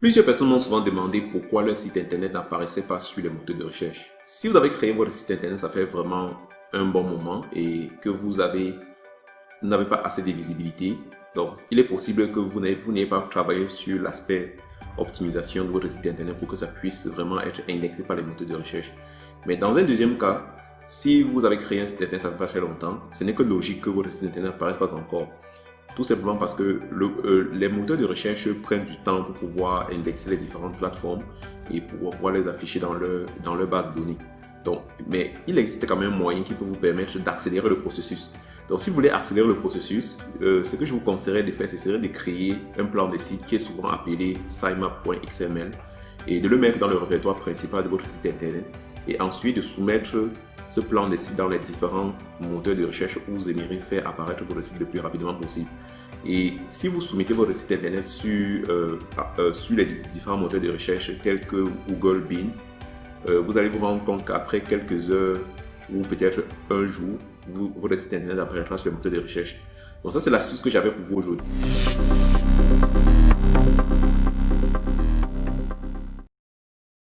Plusieurs personnes m'ont souvent demandé pourquoi leur site internet n'apparaissait pas sur les moteurs de recherche. Si vous avez créé votre site internet, ça fait vraiment un bon moment et que vous avez n'avez pas assez de visibilité, donc il est possible que vous n'ayez pas travaillé sur l'aspect optimisation de votre site internet pour que ça puisse vraiment être indexé par les moteurs de recherche. Mais dans un deuxième cas, si vous avez créé un site internet ça fait pas très longtemps, ce n'est que logique que votre site internet n'apparaisse pas encore. Tout simplement parce que euh, les moteurs de recherche prennent du temps pour pouvoir indexer les différentes plateformes et pour pouvoir les afficher dans leur, dans leur base de données. Donc, mais il existe quand même un moyen qui peut vous permettre d'accélérer le processus. Donc, si vous voulez accélérer le processus, euh, ce que je vous conseillerais de faire, ce serait de créer un plan de site qui est souvent appelé sitemap.xml et de le mettre dans le répertoire principal de votre site internet et ensuite de soumettre ce plan dans les différents moteurs de recherche où vous aimeriez faire apparaître votre site le plus rapidement possible. Et si vous soumettez votre site internet sur, euh, euh, sur les différents moteurs de recherche tels que Google Bing, euh, vous allez vous rendre compte qu'après quelques heures ou peut-être un jour, vous, votre site internet apparaîtra sur les moteurs de recherche. Donc ça, c'est l'astuce que j'avais pour vous aujourd'hui.